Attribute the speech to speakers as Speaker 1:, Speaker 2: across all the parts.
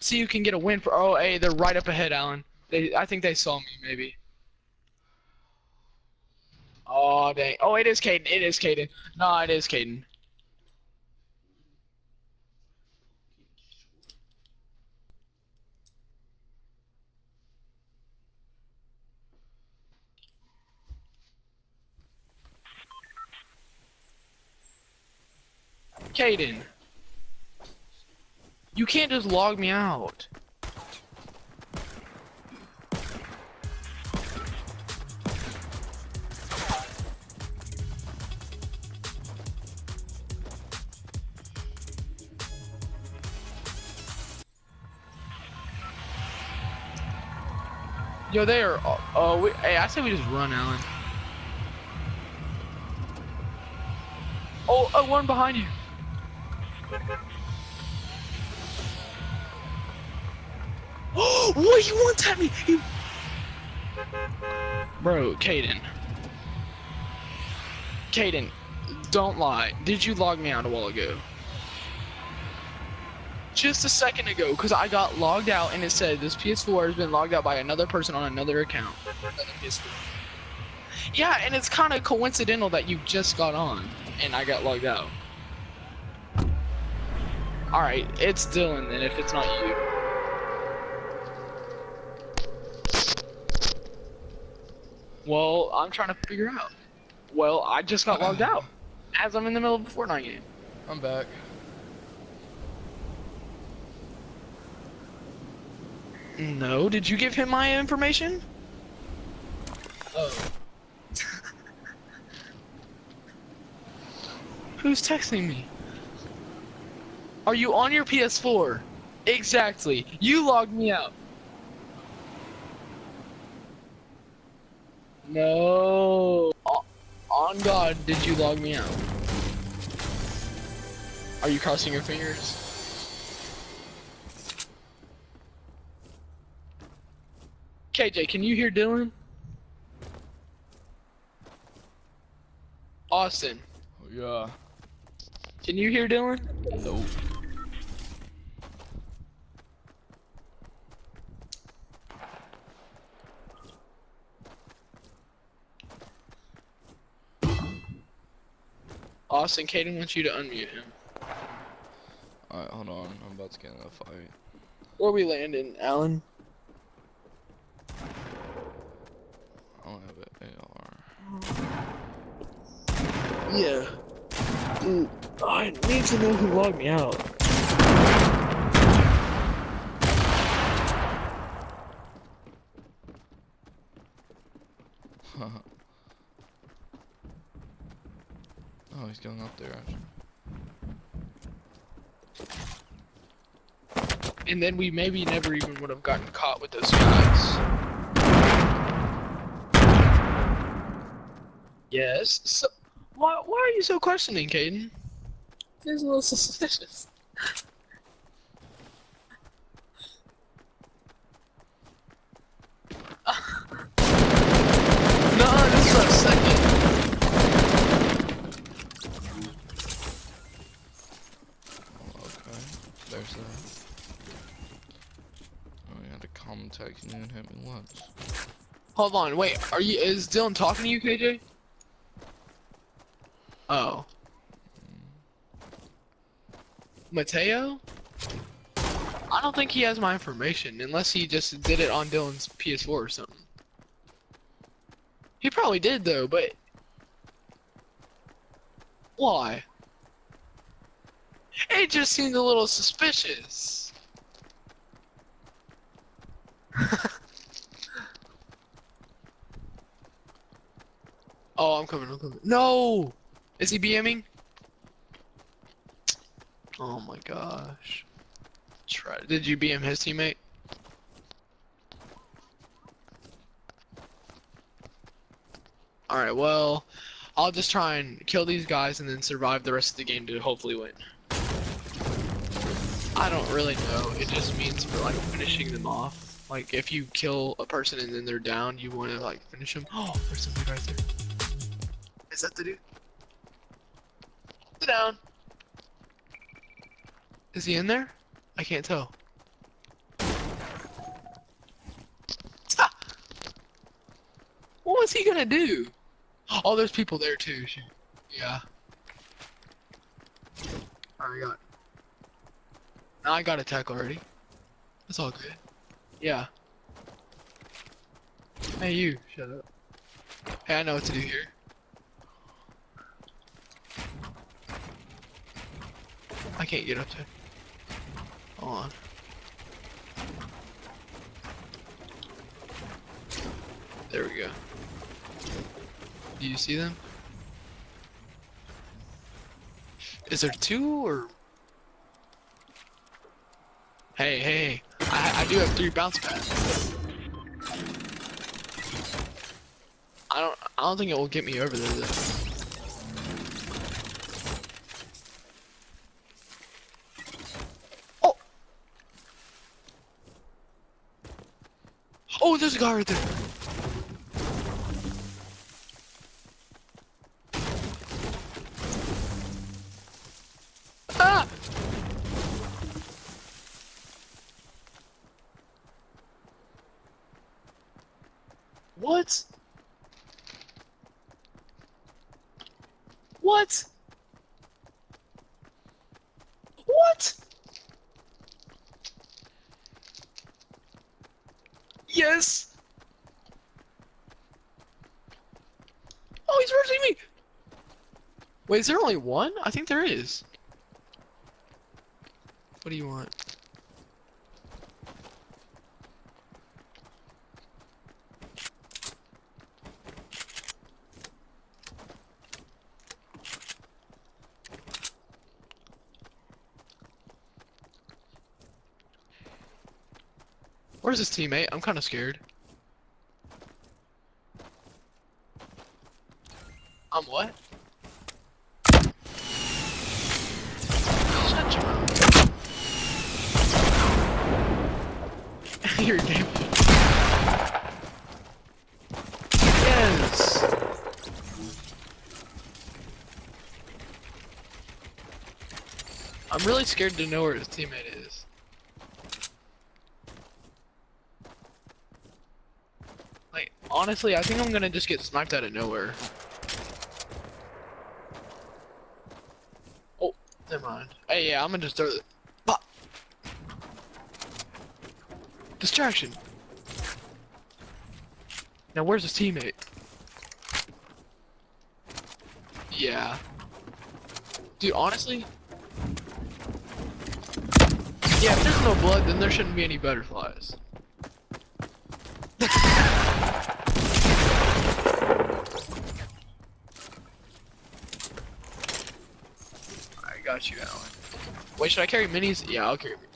Speaker 1: see you can get a win for. Oh, hey, they're right up ahead, Alan. They, I think they saw me, maybe. Oh dang! Oh, it is Caden. It is Caden. No, it is Caden. Caden. You can't just log me out. Yo, they are. Oh, uh, hey, I say we just run, Alan. Oh, oh, one behind you. You want at me? You... Bro, Caden. Caden, don't lie. Did you log me out a while ago? Just a second ago, because I got logged out and it said this PS4 has been logged out by another person on another account. Another Yeah, and it's kind of coincidental that you just got on and I got logged out. Alright, it's Dylan then if it's not you. Well, I'm trying to figure out. Well, I just got logged out. As I'm in the middle of a Fortnite game.
Speaker 2: I'm back.
Speaker 1: No, did you give him my information? Oh. Who's texting me? Are you on your PS4? Exactly. You logged me out. No. On God, did you log me out? Are you crossing your fingers? KJ, can you hear Dylan? Austin, oh,
Speaker 2: Yeah.
Speaker 1: can you hear Dylan?
Speaker 2: Nope.
Speaker 1: Austin, Caden wants you to unmute him.
Speaker 2: Alright, hold on. I'm about to get in a fight.
Speaker 1: Where we landing, Alan?
Speaker 2: I don't have an AR.
Speaker 1: Yeah. Dude, I need to know who logged me out.
Speaker 2: oh, he's going up there actually.
Speaker 1: And then we maybe never even would have gotten caught with those guys. Yes. So, why, why are you so questioning, Caden? Seems a little suspicious. no, this is our second.
Speaker 2: Oh, okay. There's that. Oh, you had to contact me and hit me once.
Speaker 1: Hold on, wait. Are you? Is Dylan talking to you, KJ? Oh. Mateo? I don't think he has my information unless he just did it on Dylan's PS4 or something. He probably did though, but why? It just seemed a little suspicious. oh, I'm coming, I'm coming. No! Is he BMing? Oh my gosh. Try. Did you BM his teammate? Alright, well, I'll just try and kill these guys and then survive the rest of the game to hopefully win. I don't really know. It just means for like finishing them off. Like if you kill a person and then they're down, you want to like finish them. Oh, there's somebody right there. Is that the dude? Sit down. Is he in there? I can't tell. Ah! What was he gonna do? Oh, there's people there too. Yeah. I got. Now I got attack already. That's all good. Yeah. Hey, you. Shut up. Hey, I know what to do here. I can't get up there. Hold on. There we go. Do you see them? Is there two or? Hey, hey, I, I do have three bounce pads. I don't, I don't think it will get me over there though. There's a guy right there. Ah! What? What? What? Yes. Oh, he's rushing me. Wait, is there only one? I think there is. What do you want? Where's his teammate? I'm kind of scared. I'm what? Shut your mouth. Yes. I'm really scared to know where his teammate is. Like, honestly, I think I'm gonna just get sniped out of nowhere. Oh, never mind. Hey, yeah, I'm gonna just throw the. Distraction! Now, where's his teammate? Yeah. Dude, honestly. Yeah, if there's no blood, then there shouldn't be any butterflies. I got you, Alan. Wait, should I carry minis? Yeah, I'll carry minis.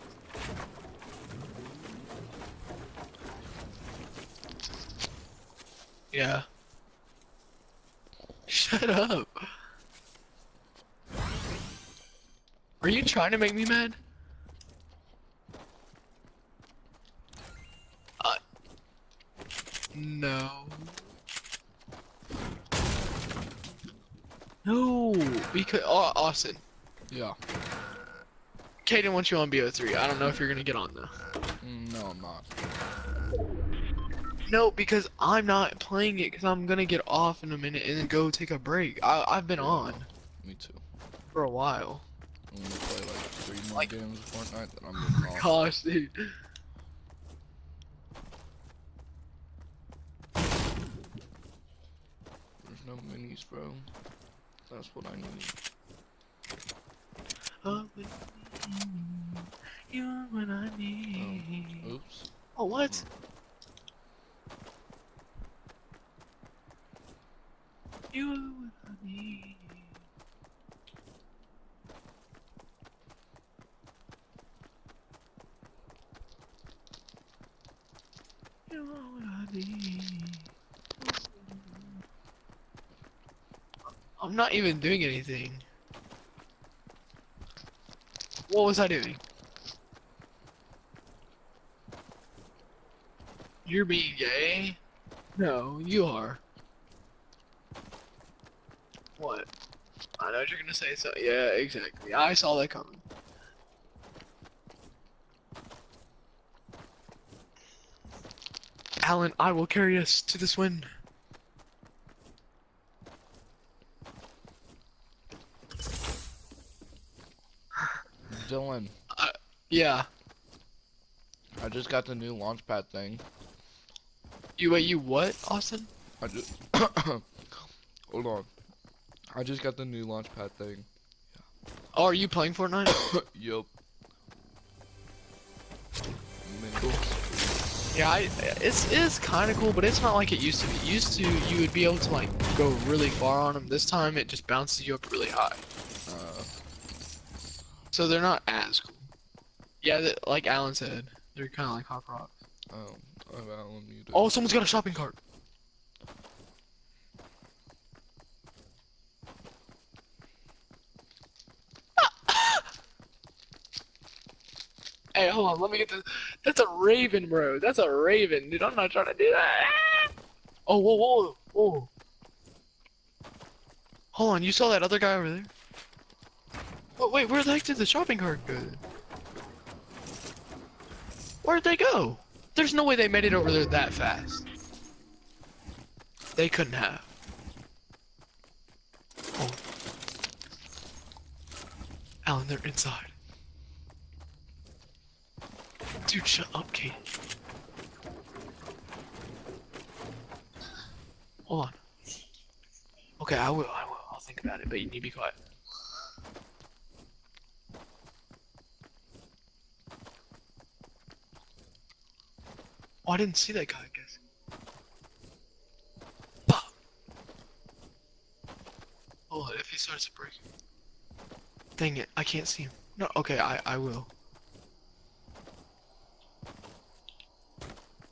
Speaker 1: Yeah. Shut up. Are you trying to make me mad? Uh. No. No, because oh, Austin.
Speaker 2: Yeah.
Speaker 1: Kaden wants you on BO3. I don't know if you're gonna get on though.
Speaker 2: Mm, No, I'm not.
Speaker 1: No, because I'm not playing it because I'm gonna get off in a minute and then go take a break. I I've been on
Speaker 2: Me too.
Speaker 1: for a while.
Speaker 2: I'm gonna play like three more
Speaker 1: Like-
Speaker 2: games of Fortnite, that I'm getting off.
Speaker 1: Gosh, dude.
Speaker 2: There's no minis, bro. That's what I need.
Speaker 1: Oh, You're when I need.
Speaker 2: Oh, oops.
Speaker 1: Oh, what? Hmm. You are what I need. You are what I need. I'm not even doing anything. What was I doing? You're being gay? No, you are. What? I know you're gonna say so. Yeah, exactly. I saw that coming. Alan, I will carry us to this win.
Speaker 2: Dylan, uh,
Speaker 1: Yeah.
Speaker 2: I just got the new launchpad thing.
Speaker 1: You wait. You what, Austin?
Speaker 2: I just hold on. I just got the new launchpad thing.
Speaker 1: Oh, are you playing Fortnite?
Speaker 2: yup.
Speaker 1: Yeah, I, it's it's kind of cool, but it's not like it used to be. Used to, you would be able to like go really far on them. This time, it just bounces you up really high. So they're not as cool. Yeah, th- like Alan said, they're kind of like hop rocks.
Speaker 2: oh, I'm Alan muted.
Speaker 1: Oh, someone's got a shopping cart. Hey, hold on, let me get this. That's a raven, bro. That's a raven, dude. I'm not trying to do that. Oh, whoa, whoa, whoa. Hold on, you saw that other guy over there? Oh, wait, where the heck did the shopping cart go? Where'd they go? There's no way they made it over there that fast. They couldn't have. Oh. Alan, they're inside. Dude, shut up, Kate. Hold on. Okay, I will, I will. I'll think about it, but you need to be quiet. Oh, I didn't see that guy, I guess. Oh, if he starts to break. Dang it, I can't see him. No, okay, I, I will.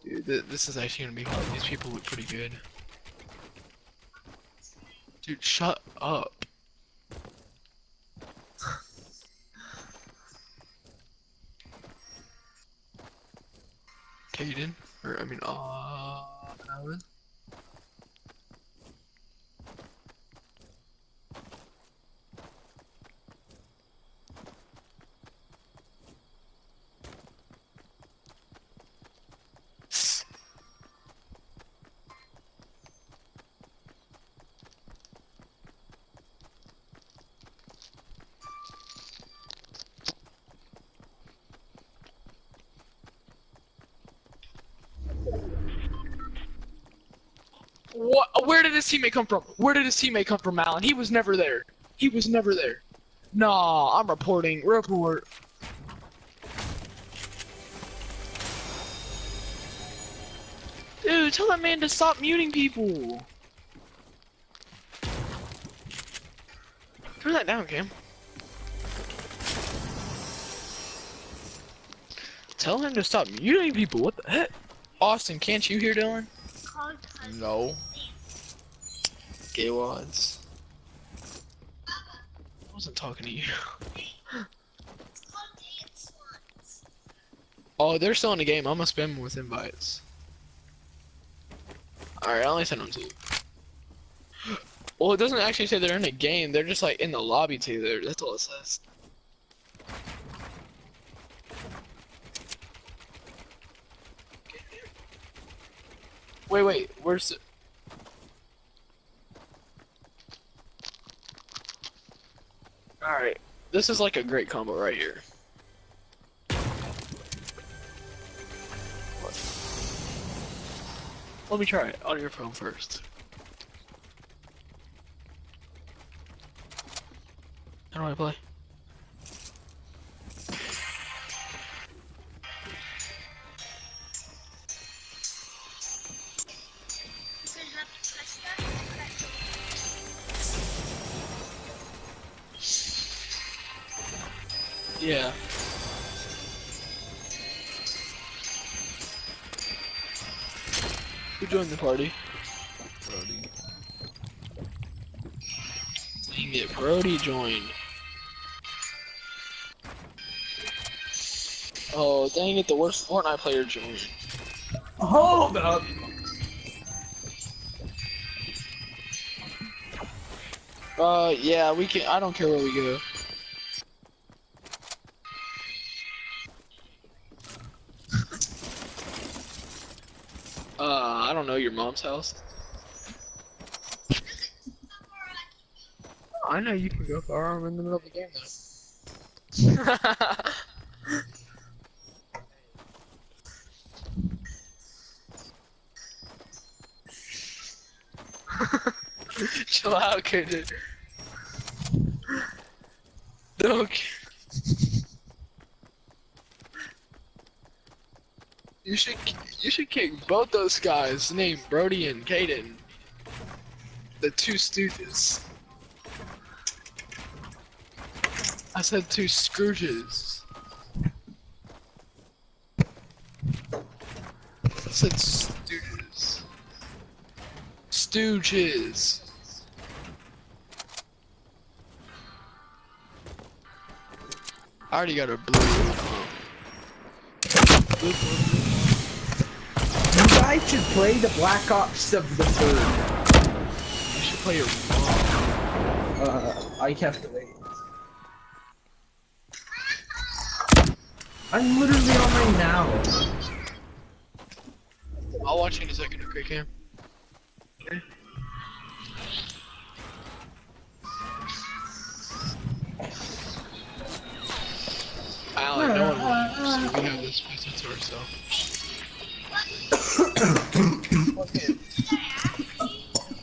Speaker 1: Dude, th this is actually gonna be hard. These people look pretty good. Dude, shut up. Caden? Or, I mean, uh, Alan? What? Where did his teammate come from? Where did his teammate come from, Alan? He was never there. He was never there. Nah, I'm reporting. Report. Dude, tell that man to stop muting people. Turn that down, Cam. Tell him to stop muting people. What the heck? Austin, can't you hear Dylan?
Speaker 2: No.
Speaker 1: Gay wads. I wasn't talking to you. Oh, they're still in the game. I'm gonna spam them with invites. Alright, I only sent them to you. Well, it doesn't actually say they're in a game. They're just like in the lobby together. That's all it says. Wait, wait. Where's Alright. This is like a great combo right here. Let me try it on your phone first. How do I play? Yeah. Who joined the party?
Speaker 2: Brody.
Speaker 1: Dang it, Brody joined. Oh, dang it, the worst Fortnite player joined.
Speaker 3: Hold up.
Speaker 1: Uh, yeah, we can. I don't care where we go. uh, I don't know your mom's house. I know you can go far. I'm in the middle of the game though. Chill out, kid. No. You should you should kick both those guys named Brody and Caden. The two stooges. I said two Scrooges. I said stooges. Stooges. I already got a blue. um, blue, blue,
Speaker 4: guys should play the Black Ops of the third.
Speaker 1: You should play your mom.
Speaker 4: Uh, I have to wait. I'm literally on right now.
Speaker 1: I'll watch you in a second, okay, Cam? Alan, no one will, so we have this place to ourselves.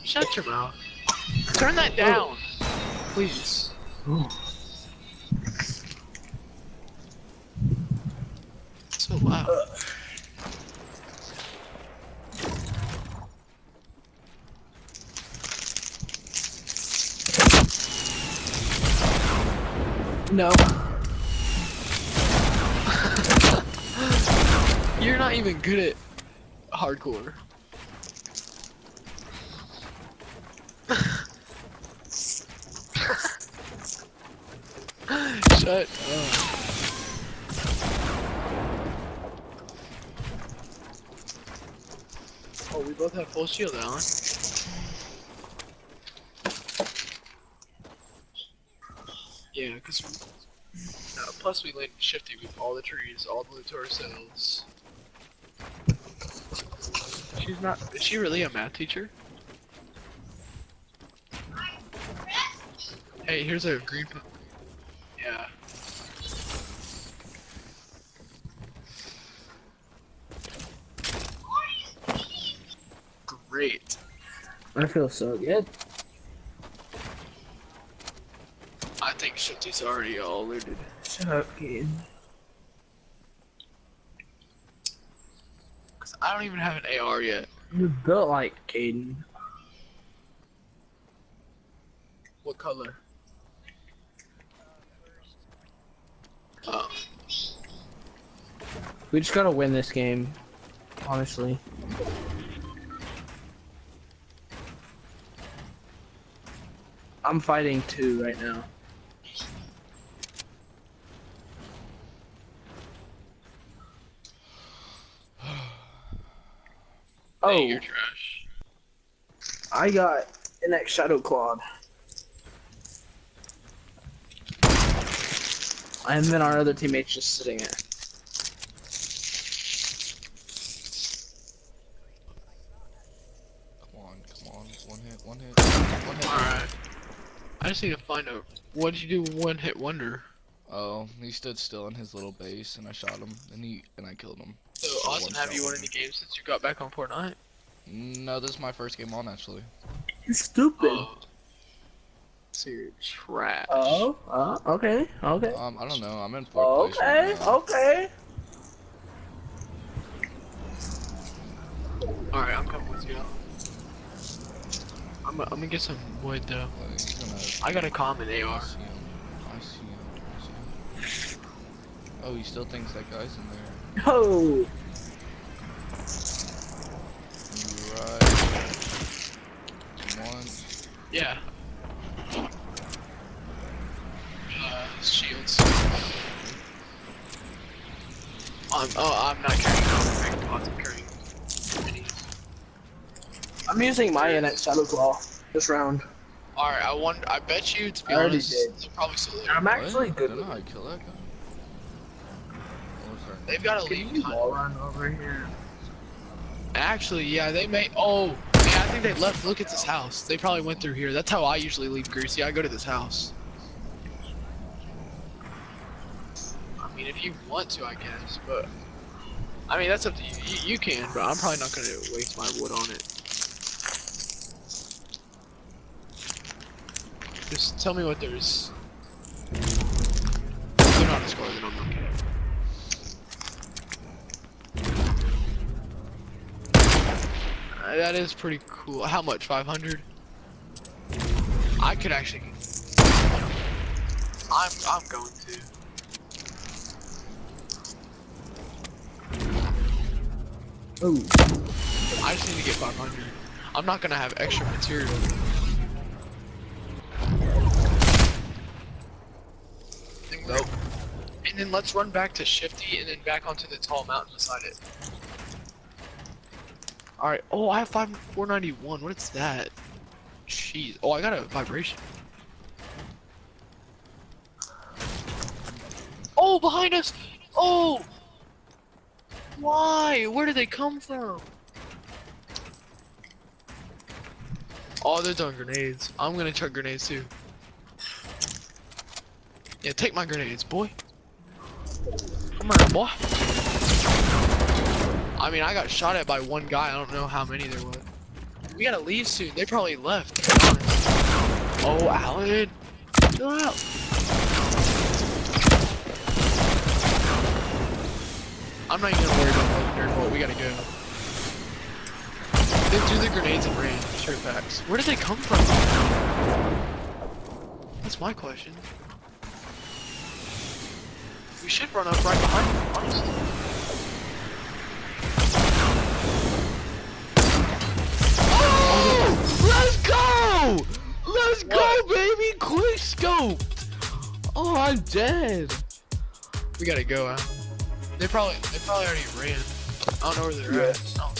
Speaker 1: Shut your mouth. Turn that down, please. So loud.
Speaker 4: No.
Speaker 1: You're not even good at hardcore. Shut up. Oh, we both have full shield, Alan. Yeah, because uh, plus we landed shifty with all the trees, all the loot to ourselves. She's not. Is she really a math teacher? Hey, here's a green. Yeah. Great.
Speaker 4: I feel so good.
Speaker 1: I think Shifty's already all looted.
Speaker 4: Shut up, kid.
Speaker 1: I don't even have an AR yet.
Speaker 4: You're built like Caden.
Speaker 1: What color? Oh.
Speaker 4: We just gotta win this game. Honestly. I'm fighting two right now.
Speaker 1: Hey,
Speaker 4: Oh,
Speaker 1: you're trash.
Speaker 4: I got an X Shadow Claw. And then our other teammate's just sitting there.
Speaker 2: Come on, come on. One hit, one hit, one hit.
Speaker 1: Alright. I just need to find out what did you do one hit wonder?
Speaker 2: Oh, he stood still in his little base, and I shot him, and he and I killed him.
Speaker 1: So
Speaker 2: For
Speaker 1: Austin, have you won any games since you got back on Fortnite?
Speaker 2: No, this is my first game on actually.
Speaker 4: You're stupid.
Speaker 1: Oh. So you're trash.
Speaker 4: Oh, uh, okay, okay.
Speaker 2: Um, I don't know. I'm in fourth place
Speaker 4: Okay,
Speaker 2: right now.
Speaker 4: okay.
Speaker 1: Alright, I'm coming with you. I'm, gonna- I'm gonna get some wood though.
Speaker 2: Gonna-
Speaker 1: I got a common
Speaker 2: I
Speaker 1: AR.
Speaker 2: see him. I see him. I see him. Oh, he still thinks that guy's in there.
Speaker 4: Oh,
Speaker 2: Right. One.
Speaker 1: Yeah. Uh, shields. I'm, oh, I'm not carrying no pots, I'm carrying minis.
Speaker 4: I'm using my NX Shadow Claw this round.
Speaker 1: Alright, I wonder, I bet you, to be
Speaker 4: I already
Speaker 1: honest,
Speaker 4: did.
Speaker 1: probably still there.
Speaker 4: I'm actually
Speaker 2: what?
Speaker 4: good
Speaker 2: I don't know how to kill that guy.
Speaker 1: They've got to
Speaker 4: Can
Speaker 1: leave.
Speaker 4: you wall run over here?
Speaker 1: Actually, yeah, they may. Oh, yeah, I think they left. Look at this house. They probably went through here. That's how I usually leave Greasy. I go to this house. I mean, if you want to, I guess, but I mean that's up to you. You, you can, but I'm probably not gonna waste my wood on it. Just tell me what there's. They're not a then I'm okay. Uh, that is pretty cool. How much? 500? I could actually. I'm I'm going to.
Speaker 4: Ooh.
Speaker 1: I just need to get 500. I'm not gonna have extra material.
Speaker 2: Nope.
Speaker 1: And then let's run back to Shifty and then back onto the tall mountain beside it. Alright, oh, I have 5 491. What is that? Jeez. Oh, I got a vibration. Oh, behind us! Oh! Why? Where did they come from? Oh, they're throwing grenades. I'm gonna chuck grenades too. Yeah, take my grenades, boy. Come on, boy. I mean, I got shot at by one guy. I don't know how many there was. We gotta leave soon. They probably left. Oh, Alan. Chill out. I'm not even gonna worry about the bolt. We gotta go. They threw the grenades and ran. Sure facts. Where did they come from? That's my question. We should run up right behind them, honestly.
Speaker 2: Quick scope! Oh, I'm dead.
Speaker 1: We gotta go out. They probably they probably already ran. I don't know where they're
Speaker 4: Yeah.
Speaker 1: at.